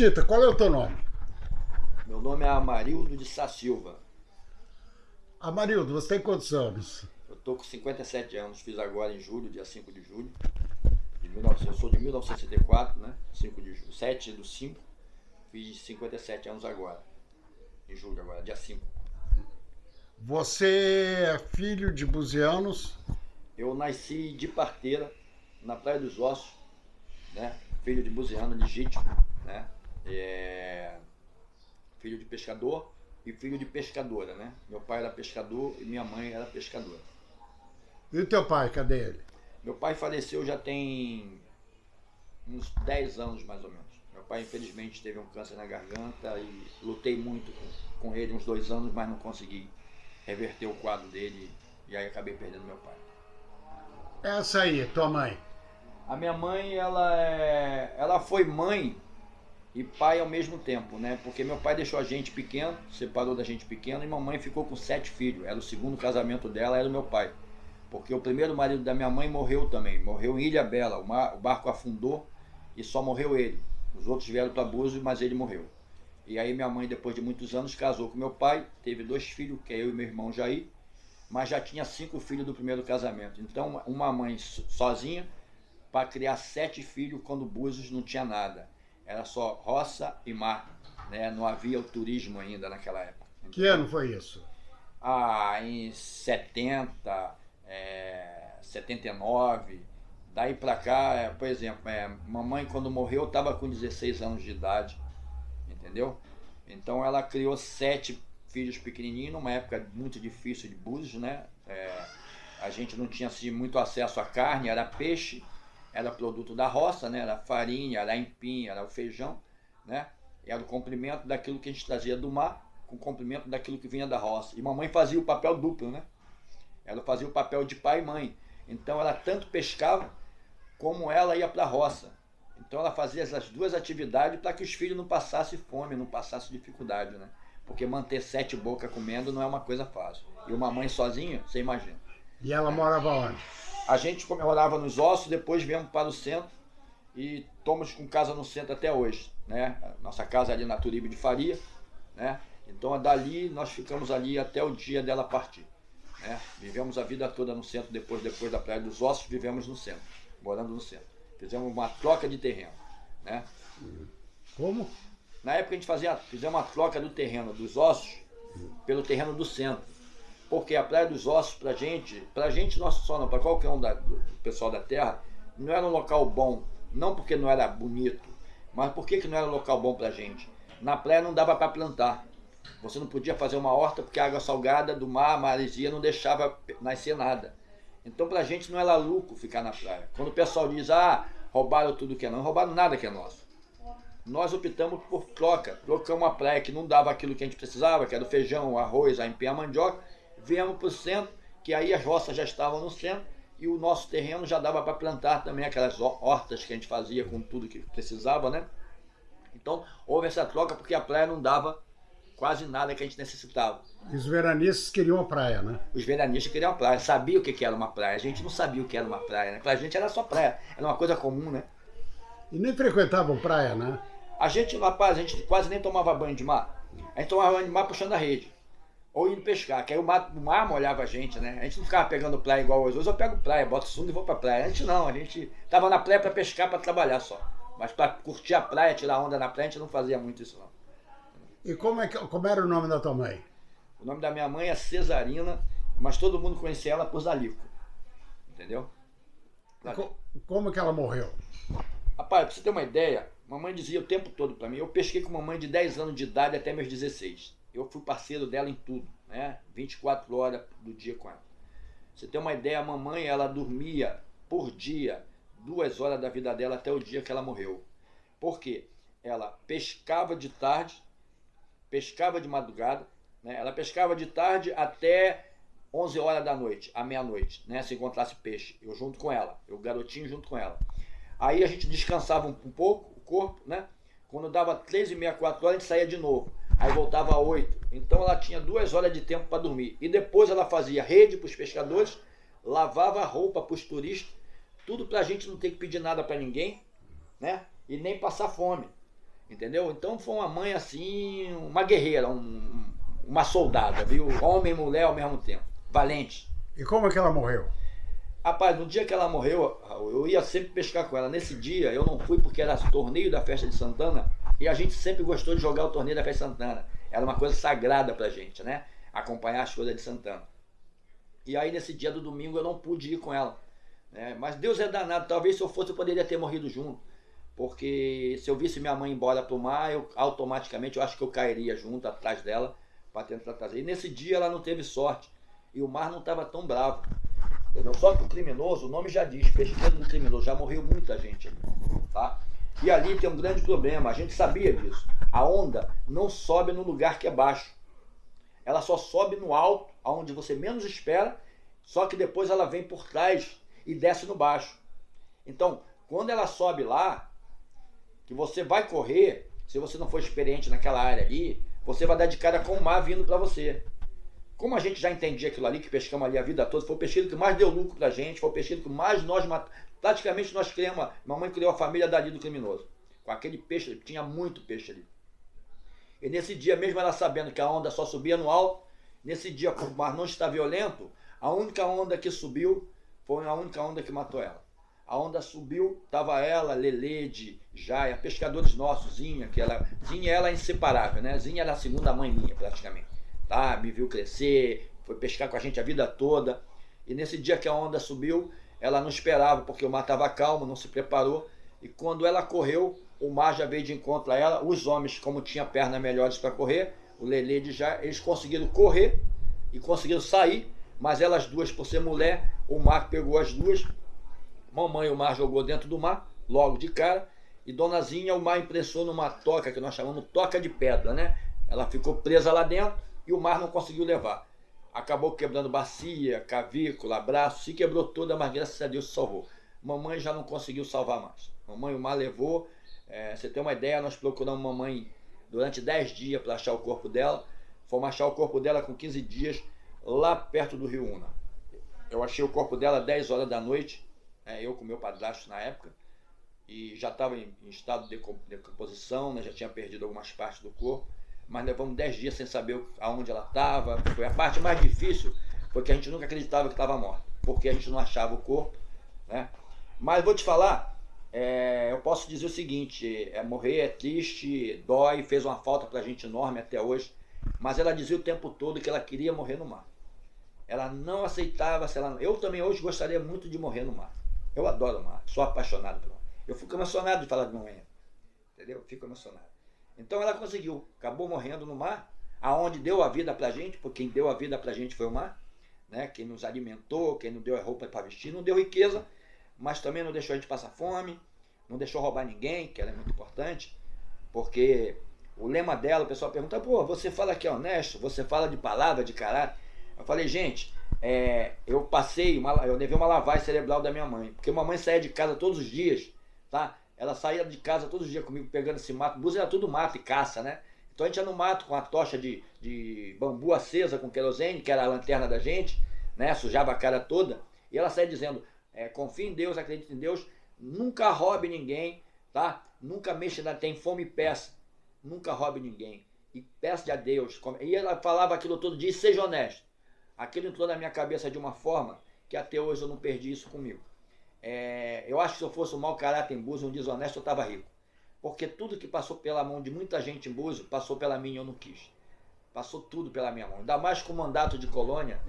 Chita, qual é o teu nome? Meu nome é Amarildo de Sá Silva. Amarildo, você tem quantos anos? Eu tô com 57 anos, fiz agora em julho, dia 5 de julho. De 19, eu sou de 1964, né? 5 de julho, 7 do 5. Fiz 57 anos agora. Em julho agora, dia 5. Você é filho de buzianos? Eu nasci de parteira, na Praia dos Ossos, né? Filho de buziano legítimo, né? É... Filho de pescador e filho de pescadora, né? Meu pai era pescador e minha mãe era pescadora. E o teu pai, cadê ele? Meu pai faleceu já tem uns 10 anos mais ou menos. Meu pai infelizmente teve um câncer na garganta e lutei muito com, com ele uns dois anos, mas não consegui reverter o quadro dele e aí acabei perdendo meu pai. Essa aí, tua mãe. A minha mãe, ela é, ela foi mãe e pai ao mesmo tempo, né? Porque meu pai deixou a gente pequeno, separou da gente pequeno e mamãe ficou com sete filhos. Era o segundo casamento dela, era o meu pai. Porque o primeiro marido da minha mãe morreu também, morreu em Ilha Bela. O, mar, o barco afundou e só morreu ele. Os outros vieram para Búzios, mas ele morreu. E aí minha mãe, depois de muitos anos, casou com meu pai, teve dois filhos, que é eu e meu irmão Jair, mas já tinha cinco filhos do primeiro casamento. Então, uma mãe sozinha para criar sete filhos quando Búzios não tinha nada. Era só roça e mar, né? Não havia o turismo ainda naquela época. Que ano foi isso? Ah, em 70, é, 79, daí para cá, é, por exemplo, é, mamãe quando morreu estava com 16 anos de idade entendeu? Então ela criou sete filhos pequenininhos, numa época muito difícil de Búzios, né? É, a gente não tinha assim, muito acesso à carne, era peixe, era produto da roça, né? Era farinha, era empim, era o feijão, né? Era o complemento daquilo que a gente trazia do mar, com o complemento daquilo que vinha da roça. E mamãe fazia o papel duplo, né? Ela fazia o papel de pai e mãe. Então ela tanto pescava como ela ia para a roça. Então ela fazia essas duas atividades para que os filhos não passassem fome, não passassem dificuldade, né? Porque manter sete bocas comendo não é uma coisa fácil. E uma mãe sozinha, você imagina. E ela morava onde? A gente morava nos ossos, depois viemos para o centro e estamos com casa no centro até hoje, né? Nossa casa ali na Turibe de Faria, né? Então dali nós ficamos ali até o dia dela partir, né? Vivemos a vida toda no centro, depois depois da Praia dos Ossos, vivemos no centro, morando no centro. Fizemos uma troca de terreno. Né? Como? Na época a gente fazia, fizemos uma troca do terreno dos ossos pelo terreno do centro. Porque a Praia dos Ossos, pra gente, pra gente não só não, pra qualquer um da, do pessoal da terra, não era um local bom. Não porque não era bonito, mas por que não era um local bom pra gente? Na praia não dava para plantar. Você não podia fazer uma horta porque a água salgada do mar, a maresia, não deixava nascer nada. Então pra gente não era lucro ficar na praia. Quando o pessoal diz, ah, roubaram tudo que é não, roubaram nada que é nosso. Nós optamos por troca, trocamos uma praia que não dava aquilo que a gente precisava, que era o feijão, o arroz, a empim, a mandioca, viemos para o centro, que aí as roças já estavam no centro, e o nosso terreno já dava para plantar também aquelas hortas que a gente fazia com tudo que precisava, né? Então houve essa troca porque a praia não dava quase nada que a gente necessitava. E os veranistas queriam a praia, né? Os veranistas queriam a praia, sabiam o que era uma praia. A gente não sabia o que era uma praia, né? Pra gente era só praia, era uma coisa comum, né? E nem frequentavam praia, né? A gente, rapaz, a gente quase nem tomava banho de mar. A gente tomava banho de mar puxando a rede. Ou indo pescar, que aí o mar, o mar molhava a gente, né? A gente não ficava pegando praia igual hoje. Hoje eu pego praia, boto fundo e vou pra praia. A gente não, a gente tava na praia pra pescar, pra trabalhar só. Mas pra curtir a praia, tirar onda na praia, a gente não fazia muito isso não. E como, é que, como era o nome da tua mãe? O nome da minha mãe é Cesarina, mas todo mundo conhecia ela por Zalico. Entendeu? Co como que ela morreu? Rapaz, pra você ter uma ideia, mamãe dizia o tempo todo para mim, eu pesquei com mamãe de 10 anos de idade até meus 16. Eu fui parceiro dela em tudo, né? 24 horas do dia com ela. Você ter uma ideia, a mamãe, ela dormia por dia, duas horas da vida dela até o dia que ela morreu. Por quê? Ela pescava de tarde, pescava de madrugada, né? ela pescava de tarde até 11 horas da noite, à meia-noite, né? se encontrasse peixe, eu junto com ela, eu garotinho junto com ela. Aí a gente descansava um, um pouco, o corpo, né? Quando dava 3 e meia, 4 horas, a gente saía de novo. Aí voltava a 8. Então ela tinha duas horas de tempo para dormir. E depois ela fazia rede para os pescadores, lavava roupa para os turistas, tudo para a gente não ter que pedir nada para ninguém, né? E nem passar fome. Entendeu? Então foi uma mãe assim, uma guerreira, um, uma soldada, viu? Homem e mulher ao mesmo tempo. Valente. E como é que ela morreu? Rapaz, no dia que ela morreu, eu ia sempre pescar com ela. Nesse dia eu não fui porque era torneio da festa de Santana e a gente sempre gostou de jogar o torneio da festa de Santana. Era uma coisa sagrada pra gente, né? Acompanhar as coisas de Santana. E aí nesse dia do domingo eu não pude ir com ela. Né? Mas Deus é danado, talvez se eu fosse eu poderia ter morrido junto. Porque se eu visse minha mãe embora pro mar, eu automaticamente eu acho que eu cairia junto atrás dela para tentar trazer. E nesse dia ela não teve sorte. E o mar não estava tão bravo. Entendeu? Só que o criminoso, o nome já diz, pesquisa do criminoso, já morreu muita gente ali. Tá? E ali tem um grande problema, a gente sabia disso. A onda não sobe no lugar que é baixo. Ela só sobe no alto, aonde você menos espera, só que depois ela vem por trás e desce no baixo. Então, quando ela sobe lá, que você vai correr, se você não for experiente naquela área ali, você vai dar de cara com o mar vindo para você. Como a gente já entendia aquilo ali, que pescamos ali a vida toda, foi o pesqueiro que mais deu lucro pra gente, foi o pesqueiro que mais nós matamos. Praticamente nós criamos, mamãe criou a família dali do criminoso. Com aquele peixe, tinha muito peixe ali. E nesse dia, mesmo ela sabendo que a onda só subia no alto, nesse dia, como o mar não está violento, a única onda que subiu foi a única onda que matou ela. A onda subiu, tava ela, Lelede, Jaia, pescadores nossos, Zinha, que ela. Zinha ela é inseparável, né? Zinha era a segunda mãe minha, praticamente. Tá? Me viu crescer, foi pescar com a gente a vida toda. E nesse dia que a onda subiu, ela não esperava, porque o mar estava calmo, não se preparou. E quando ela correu, o mar já veio de encontro a ela. Os homens, como tinham pernas melhores para correr, o Lelede já, eles conseguiram correr e conseguiram sair. Mas elas duas, por ser mulher, o mar pegou as duas Mamãe o mar jogou dentro do mar, logo de cara. E Donazinha o mar impressou numa toca, que nós chamamos toca de pedra, né? Ela ficou presa lá dentro e o mar não conseguiu levar. Acabou quebrando bacia, cavícula, braço, se quebrou toda, mas graças a Deus se salvou. Mamãe já não conseguiu salvar mais. Mamãe o mar levou. É, você tem uma ideia, nós procuramos mamãe durante 10 dias para achar o corpo dela. Fomos achar o corpo dela com 15 dias lá perto do Rio Una. Eu achei o corpo dela 10 horas da noite né, eu com meu padrasto na época, e já estava em, em, estado de decomposição, né, já tinha perdido algumas partes do corpo, mas levamos 10 dias sem saber aonde ela estava. Foi a parte mais difícil, porque a gente nunca acreditava que estava morta, porque a gente não achava o corpo. Né? Mas vou te falar, é, eu posso dizer o seguinte: é, morrer é triste, dói, fez uma falta para a gente enorme até hoje, mas ela dizia o tempo todo que ela queria morrer no mar. Ela não aceitava, se ela, eu também hoje gostaria muito de morrer no mar. Eu adoro o mar, sou apaixonado pelo mar. Eu fico emocionado de falar de mamãe. Entendeu? Fico emocionado. Então ela conseguiu, acabou morrendo no mar, aonde deu a vida pra gente, porque quem deu a vida pra gente foi o mar, né? Quem nos alimentou, quem nos deu a roupa para vestir, não deu riqueza, mas também não deixou a gente passar fome, não deixou roubar ninguém, que era muito importante, porque o lema dela, o pessoal pergunta, pô, você fala que é honesto, você fala de palavra, de caráter. Eu falei, gente, é, eu passei, uma, eu levei uma lavagem cerebral da minha mãe. Porque mamãe saía de casa todos os dias, tá? Ela saía de casa todos os dias comigo pegando esse mato. Búzios era tudo mato e caça, né? Então a gente ia no mato com a tocha de, de bambu acesa com querosene, que era a lanterna da gente, né? Sujava a cara toda. E ela saía dizendo: é, confie em Deus, acredite em Deus, nunca roube ninguém, tá? Nunca mexa, tem fome e peça. Nunca roube ninguém. E peça a Deus. E ela falava aquilo todo dia, seja honesto aquilo entrou na minha cabeça de uma forma que até hoje eu não perdi isso comigo. É, eu acho que se eu fosse um mau caráter em Búzios, um desonesto, eu estava rico. Porque tudo que passou pela mão de muita gente em Búzios, passou pela minha e eu não quis. Passou tudo pela minha mão. Ainda mais com o mandato de colônia,